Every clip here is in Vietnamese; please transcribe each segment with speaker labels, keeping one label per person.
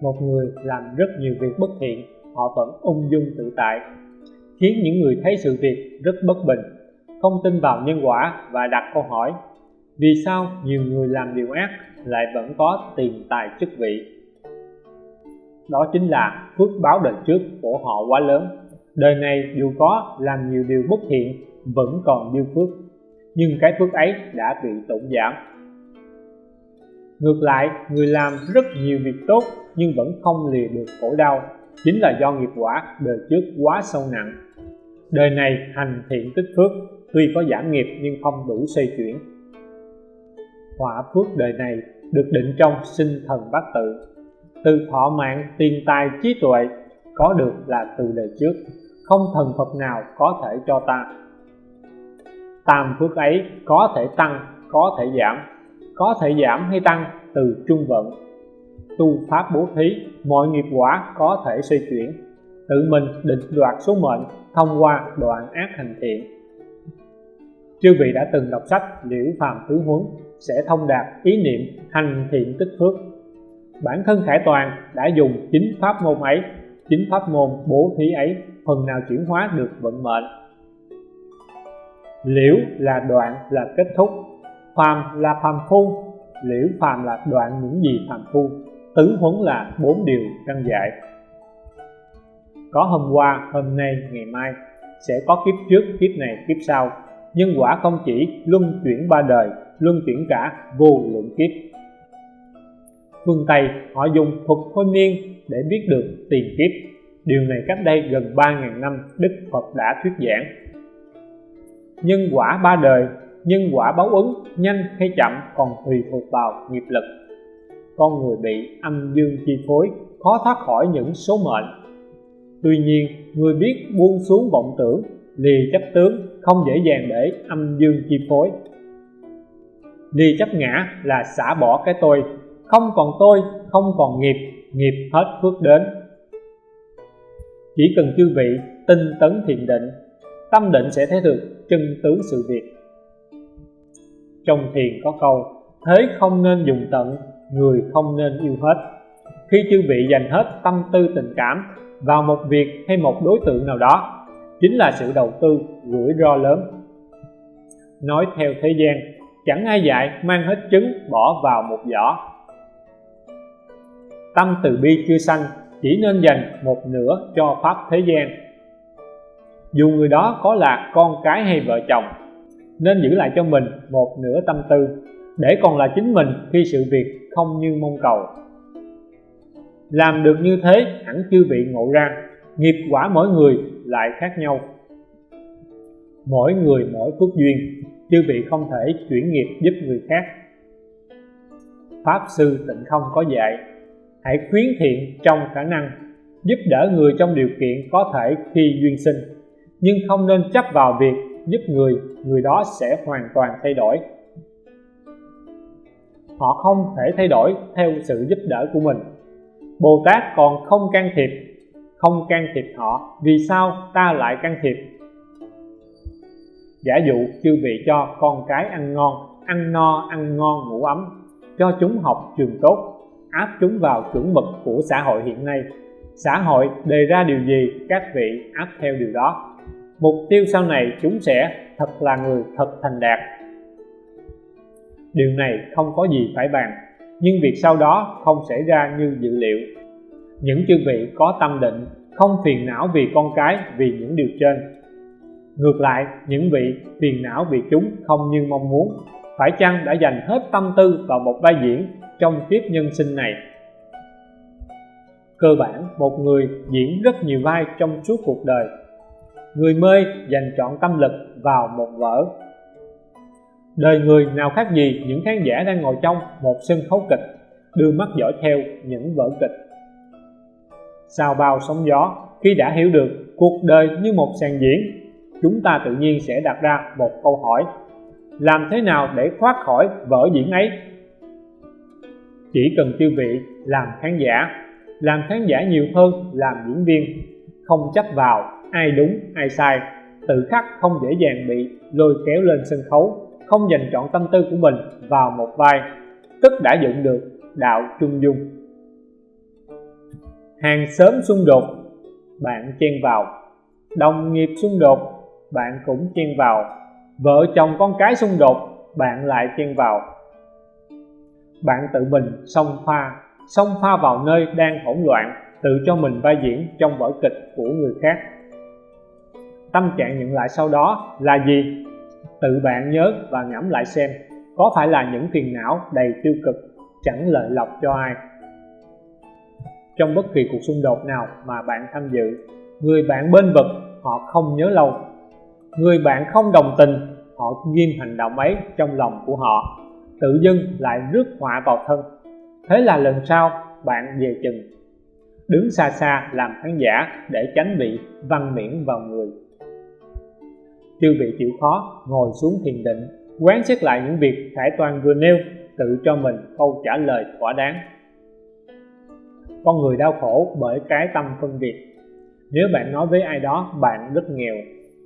Speaker 1: một người làm rất nhiều việc bất thiện, họ vẫn ung dung tự tại, khiến những người thấy sự việc rất bất bình, không tin vào nhân quả và đặt câu hỏi, vì sao nhiều người làm điều ác lại vẫn có tiền tài chức vị? Đó chính là phước báo đời trước của họ quá lớn. Đời này dù có làm nhiều điều bất thiện, vẫn còn dư phước, nhưng cái phước ấy đã bị tổn giảm ngược lại, người làm rất nhiều việc tốt nhưng vẫn không lìa được khổ đau. Chính là do nghiệp quả đời trước quá sâu nặng. Đời này hành thiện tích phước, tuy có giảm nghiệp nhưng không đủ xoay chuyển. Họa phước đời này được định trong sinh thần bát tự. Từ thọ mạng, tiền tài, trí tuệ có được là từ đời trước. Không thần Phật nào có thể cho ta. Tam phước ấy có thể tăng, có thể giảm có thể giảm hay tăng từ trung vận. Tu pháp bố thí, mọi nghiệp quả có thể xoay chuyển. Tự mình định đoạt số mệnh thông qua đoạn ác hành thiện. Chư vị đã từng đọc sách liễu phàm tứ huấn sẽ thông đạt ý niệm hành thiện tích phước. Bản thân khải toàn đã dùng chính pháp môn ấy, chính pháp môn bố thí ấy phần nào chuyển hóa được vận mệnh. Liễu là đoạn là kết thúc phàm là phàm phu, liễu phàm là đoạn những gì phàm phu, tứ huấn là bốn điều căn dạy. Có hôm qua, hôm nay, ngày mai, sẽ có kiếp trước, kiếp này, kiếp sau nhân quả không chỉ luân chuyển ba đời, luân chuyển cả vô lượng kiếp. Phương Tây, họ dùng thuật thôi miên để biết được tiền kiếp. Điều này cách đây gần 3.000 năm, Đức Phật đã thuyết giảng. Nhân quả ba đời nhân quả báo ứng, nhanh hay chậm còn tùy thuộc vào nghiệp lực. Con người bị âm dương chi phối, khó thoát khỏi những số mệnh. Tuy nhiên, người biết buông xuống vọng tưởng, lì chấp tướng, không dễ dàng để âm dương chi phối. Lì chấp ngã là xả bỏ cái tôi. Không còn tôi, không còn nghiệp nghiệp hết phước đến. Chỉ cần chư vị tinh tấn thiền định, tâm định sẽ thấy được chân tướng sự việc trong thiền có câu, thế không nên dùng tận, người không nên yêu hết. Khi chư vị dành hết tâm tư tình cảm vào một việc hay một đối tượng nào đó, chính là sự đầu tư, rủi ro lớn. Nói theo thế gian, chẳng ai dạy mang hết trứng bỏ vào một giỏ. Tâm từ bi chưa sanh, chỉ nên dành một nửa cho pháp thế gian. Dù người đó có là con cái hay vợ chồng nên giữ lại cho mình một nửa tâm tư, để còn là chính mình khi sự việc không như mong cầu. Làm được như thế hẳn chư vị ngộ ra, nghiệp quả mỗi người lại khác nhau. Mỗi người mỗi phước duyên, chư vị không thể chuyển nghiệp giúp người khác. Pháp sư tịnh không có dạy, hãy khuyến thiện trong khả năng, giúp đỡ người trong điều kiện có thể khi duyên sinh, nhưng không nên chấp vào việc giúp người người đó sẽ hoàn toàn thay đổi. Họ không thể thay đổi theo sự giúp đỡ của mình. Bồ Tát còn không can thiệp, không can thiệp họ, vì sao ta lại can thiệp? Giả dụ chư vị cho con cái ăn ngon, ăn no, ăn ngon ngủ ấm, cho chúng học trường tốt, áp chúng vào chuẩn mực của xã hội hiện nay, xã hội đề ra điều gì, các vị áp theo điều đó mục tiêu sau này chúng sẽ thật là người thật thành đạt. Điều này không có gì phải bàn, nhưng việc sau đó không xảy ra như dự liệu. Những chư vị có tâm định, không phiền não vì con cái vì những điều trên. Ngược lại, những vị phiền não vì chúng không như mong muốn, phải chăng đã dành hết tâm tư vào một vai diễn trong kiếp nhân sinh này? Cơ bản, một người diễn rất nhiều vai trong suốt cuộc đời người mê dành trọn tâm lực vào một vở. Đời người nào khác gì những khán giả đang ngồi trong một sân khấu kịch, đưa mắt dõi theo những vở kịch. Sau bao sóng gió khi đã hiểu được cuộc đời như một sàn diễn, chúng ta tự nhiên sẽ đặt ra một câu hỏi, làm thế nào để thoát khỏi vở diễn ấy? Chỉ cần tiêu vị làm khán giả, làm khán giả nhiều hơn làm diễn viên, không chấp vào ai đúng, ai sai. Tự khắc không dễ dàng bị lôi kéo lên sân khấu, không dành trọn tâm tư của mình vào một vai. Tức đã dựng được đạo trung dung. Hàng xóm xung đột, bạn chen vào. Đồng nghiệp xung đột, bạn cũng chen vào. Vợ chồng con cái xung đột, bạn lại chen vào. Bạn tự mình xông pha xông pha vào nơi đang hỗn loạn, tự cho mình vai diễn trong vở kịch của người khác tâm trạng nhận lại sau đó là gì? Tự bạn nhớ và ngẫm lại xem, có phải là những phiền não đầy tiêu cực, chẳng lợi lộc cho ai? Trong bất kỳ cuộc xung đột nào mà bạn tham dự, người bạn bên vực họ không nhớ lâu. Người bạn không đồng tình, họ ghim hành động ấy trong lòng của họ, tự dưng lại rước họa vào thân. Thế là lần sau, bạn về chừng. Đứng xa xa làm khán giả để tránh bị văn miễn vào người chư vị chịu khó, ngồi xuống thiền định, quán xét lại những việc khải toàn vừa nêu, tự cho mình câu trả lời thỏa đáng. Con người đau khổ bởi cái tâm phân biệt. Nếu bạn nói với ai đó, bạn rất nghèo.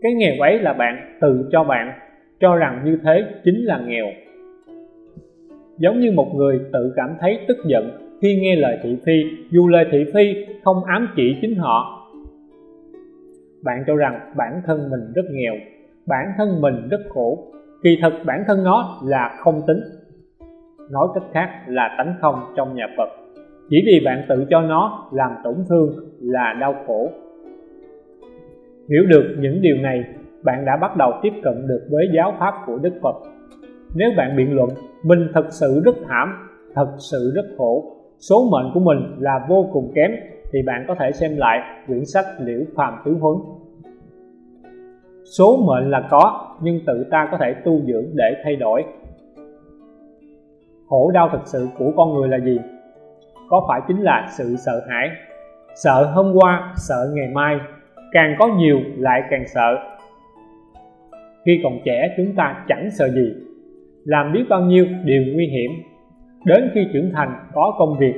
Speaker 1: Cái nghèo ấy là bạn tự cho bạn, cho rằng như thế chính là nghèo. Giống như một người tự cảm thấy tức giận khi nghe lời thị phi, dù lời thị phi không ám chỉ chính họ. Bạn cho rằng bản thân mình rất nghèo bản thân mình rất khổ. Kỳ thực bản thân nó là không tính. Nói cách khác là tánh không trong nhà Phật. Chỉ vì bạn tự cho nó làm tổn thương là đau khổ. Hiểu được những điều này, bạn đã bắt đầu tiếp cận được với giáo pháp của Đức Phật. Nếu bạn biện luận, mình thật sự rất thảm, thật sự rất khổ. Số mệnh của mình là vô cùng kém, thì bạn có thể xem lại quyển sách liễu phàm tứ huấn số mệnh là có, nhưng tự ta có thể tu dưỡng để thay đổi. Khổ đau thực sự của con người là gì? Có phải chính là sự sợ hãi, sợ hôm qua, sợ ngày mai? Càng có nhiều, lại càng sợ. Khi còn trẻ, chúng ta chẳng sợ gì. Làm biết bao nhiêu điều nguy hiểm. Đến khi trưởng thành, có công việc,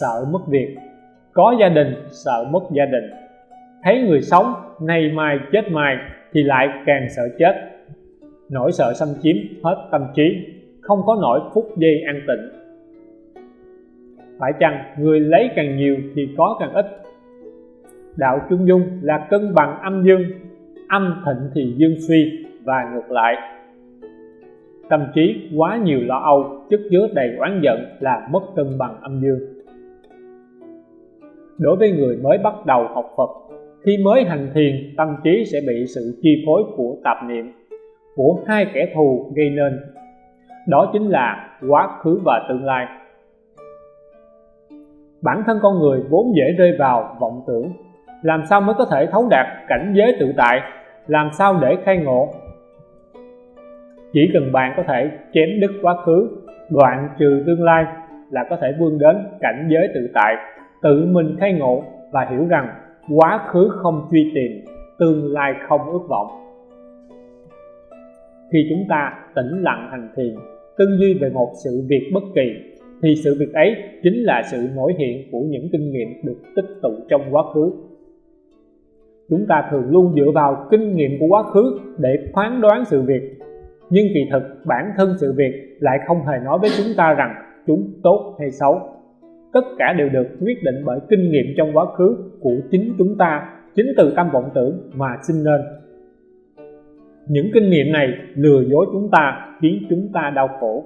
Speaker 1: sợ mất việc. Có gia đình, sợ mất gia đình. Thấy người sống, nay mai, chết mai thì lại càng sợ chết. Nỗi sợ xâm chiếm hết tâm trí, không có nỗi phút giây an tịnh. Phải chăng người lấy càng nhiều thì có càng ít? Đạo trung dung là cân bằng âm dương, âm thịnh thì dương suy và ngược lại. Tâm trí quá nhiều lo âu, chất chứa đầy oán giận là mất cân bằng âm dương. Đối với người mới bắt đầu học Phật khi mới hành thiền, tâm trí sẽ bị sự chi phối của tạp niệm, của hai kẻ thù gây nên. Đó chính là quá khứ và tương lai. Bản thân con người vốn dễ rơi vào vọng tưởng. Làm sao mới có thể thấu đạt cảnh giới tự tại? Làm sao để khai ngộ? Chỉ cần bạn có thể chém đứt quá khứ, đoạn trừ tương lai là có thể vươn đến cảnh giới tự tại, tự mình khai ngộ và hiểu rằng quá khứ không truy tìm, tương lai không ước vọng. Khi chúng ta tĩnh lặng hành thiền, tư duy về một sự việc bất kỳ, thì sự việc ấy chính là sự nổi hiện của những kinh nghiệm được tích tụ trong quá khứ. Chúng ta thường luôn dựa vào kinh nghiệm của quá khứ để phán đoán sự việc, nhưng kỳ thực bản thân sự việc lại không hề nói với chúng ta rằng chúng tốt hay xấu tất cả đều được quyết định bởi kinh nghiệm trong quá khứ của chính chúng ta, chính từ tâm vọng tưởng mà sinh nên. Những kinh nghiệm này lừa dối chúng ta, khiến chúng ta đau khổ.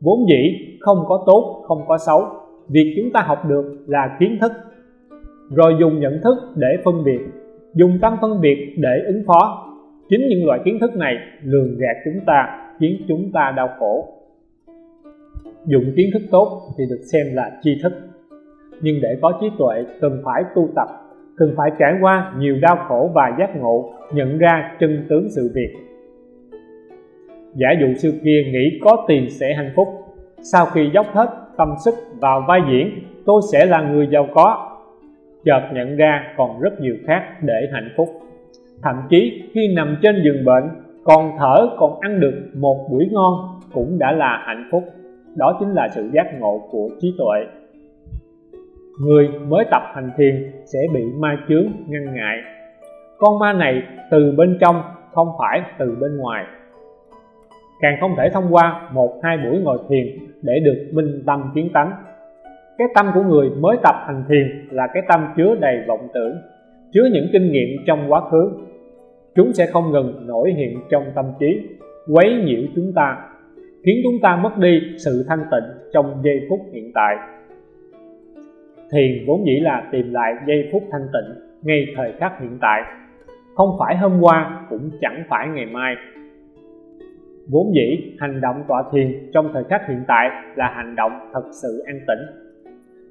Speaker 1: Vốn dĩ, không có tốt, không có xấu. Việc chúng ta học được là kiến thức, rồi dùng nhận thức để phân biệt, dùng tâm phân biệt để ứng phó. Chính những loại kiến thức này lường gạt chúng ta, khiến chúng ta đau khổ. Dùng kiến thức tốt thì được xem là tri thức nhưng để có trí tuệ, cần phải tu tập, cần phải trải qua nhiều đau khổ và giác ngộ, nhận ra chân tướng sự việc. Giả dụ xưa kia nghĩ có tiền sẽ hạnh phúc, sau khi dốc hết tâm sức vào vai diễn, tôi sẽ là người giàu có. Chợt nhận ra còn rất nhiều khác để hạnh phúc. Thậm chí khi nằm trên giường bệnh, còn thở, còn ăn được một buổi ngon cũng đã là hạnh phúc. Đó chính là sự giác ngộ của trí tuệ người mới tập hành thiền sẽ bị ma chướng, ngăn ngại. Con ma này từ bên trong, không phải từ bên ngoài. Càng không thể thông qua một, hai buổi ngồi thiền để được minh tâm kiến tánh. Cái tâm của người mới tập hành thiền là cái tâm chứa đầy vọng tưởng, chứa những kinh nghiệm trong quá khứ. Chúng sẽ không ngừng nổi hiện trong tâm trí, quấy nhiễu chúng ta, khiến chúng ta mất đi sự thanh tịnh trong giây phút hiện tại thiền vốn dĩ là tìm lại giây phút thanh tịnh ngay thời khắc hiện tại. Không phải hôm qua, cũng chẳng phải ngày mai. Vốn dĩ, hành động tọa thiền trong thời khắc hiện tại là hành động thật sự an tĩnh.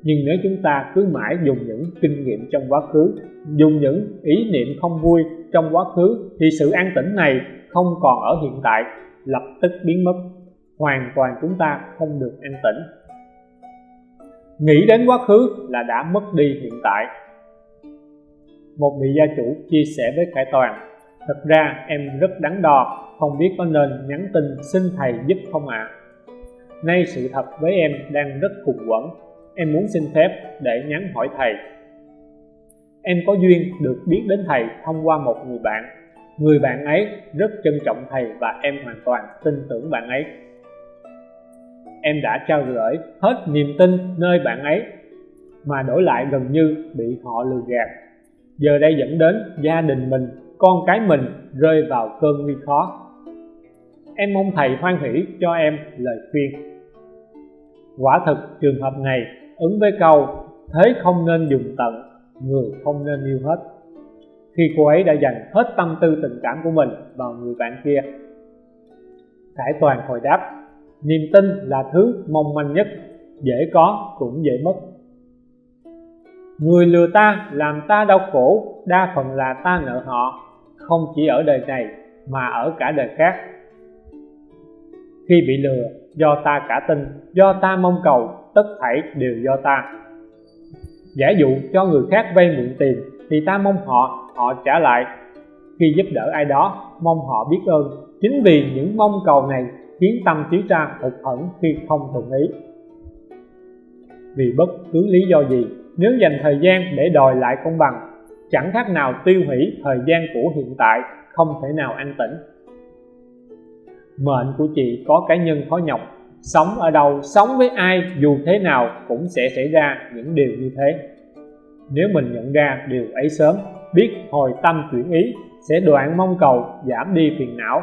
Speaker 1: Nhưng nếu chúng ta cứ mãi dùng những kinh nghiệm trong quá khứ, dùng những ý niệm không vui trong quá khứ, thì sự an tĩnh này không còn ở hiện tại, lập tức biến mất. Hoàn toàn chúng ta không được an tĩnh nghĩ đến quá khứ là đã mất đi hiện tại. Một vị gia chủ chia sẻ với khải toàn, thật ra em rất đắn đo, không biết có nên nhắn tin xin thầy giúp không ạ? À? nay sự thật với em đang rất khủng quẩn em muốn xin phép để nhắn hỏi thầy. Em có duyên được biết đến thầy thông qua một người bạn. Người bạn ấy rất trân trọng thầy và em hoàn toàn tin tưởng bạn ấy em đã trao gửi hết niềm tin nơi bạn ấy, mà đổi lại gần như bị họ lừa gạt. Giờ đây dẫn đến gia đình mình, con cái mình rơi vào cơn nguy khó. Em mong thầy hoan hỷ cho em lời khuyên. Quả thực, trường hợp này ứng với câu, thế không nên dùng tận, người không nên yêu hết. Khi cô ấy đã dành hết tâm tư tình cảm của mình vào người bạn kia, khải toàn hồi đáp niềm tin là thứ mong manh nhất, dễ có cũng dễ mất. Người lừa ta làm ta đau khổ, đa phần là ta nợ họ, không chỉ ở đời này mà ở cả đời khác. Khi bị lừa, do ta cả tin, do ta mong cầu, tất thảy đều do ta. Giả dụ cho người khác vay mượn tiền, thì ta mong họ họ trả lại. Khi giúp đỡ ai đó, mong họ biết ơn. Chính vì những mong cầu này khiến tâm trí ra hụt hẫng khi không thuận ý. Vì bất cứ lý do gì, nếu dành thời gian để đòi lại công bằng, chẳng khác nào tiêu hủy thời gian của hiện tại không thể nào an tĩnh. Mệnh của chị có cá nhân khó nhọc, sống ở đâu, sống với ai, dù thế nào cũng sẽ xảy ra những điều như thế. Nếu mình nhận ra điều ấy sớm, biết hồi tâm chuyển ý, sẽ đoạn mong cầu, giảm đi phiền não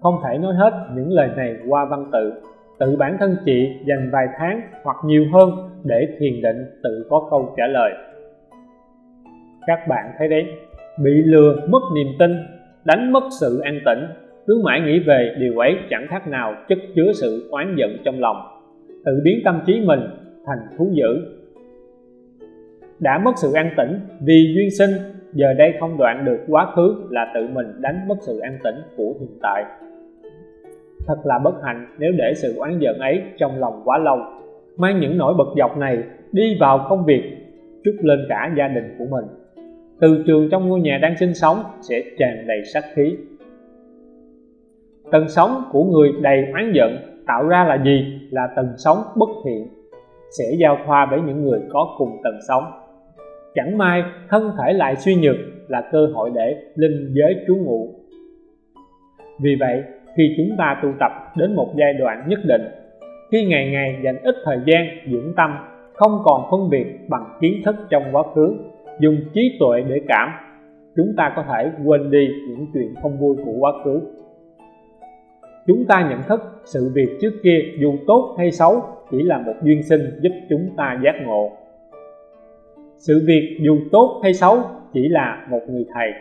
Speaker 1: không thể nói hết những lời này qua văn tự. Tự bản thân chị dành vài tháng hoặc nhiều hơn để thiền định tự có câu trả lời. Các bạn thấy đấy, bị lừa mất niềm tin, đánh mất sự an tĩnh, cứ mãi nghĩ về điều ấy chẳng khác nào chất chứa sự oán giận trong lòng. Tự biến tâm trí mình thành thú dữ. Đã mất sự an tĩnh vì duyên sinh, giờ đây không đoạn được quá khứ là tự mình đánh mất sự an tĩnh của hiện tại thật là bất hạnh nếu để sự oán giận ấy trong lòng quá lâu. Mang những nỗi bực dọc này đi vào công việc, trút lên cả gia đình của mình. Từ trường trong ngôi nhà đang sinh sống sẽ tràn đầy sát khí. Tần sống của người đầy oán giận tạo ra là gì? Là tần sống bất thiện, sẽ giao thoa với những người có cùng tần sống chẳng may thân thể lại suy nhược là cơ hội để linh giới trú ngụ. Vì vậy khi chúng ta tu tập đến một giai đoạn nhất định, khi ngày ngày dành ít thời gian, dưỡng tâm, không còn phân biệt bằng kiến thức trong quá khứ, dùng trí tuệ để cảm, chúng ta có thể quên đi những chuyện không vui của quá khứ. Chúng ta nhận thức sự việc trước kia dù tốt hay xấu chỉ là một duyên sinh giúp chúng ta giác ngộ. Sự việc dù tốt hay xấu chỉ là một người thầy.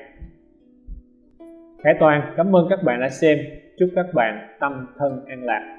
Speaker 1: Khải Toàn, cảm ơn các bạn đã xem chúc các bạn tâm thân an lạc.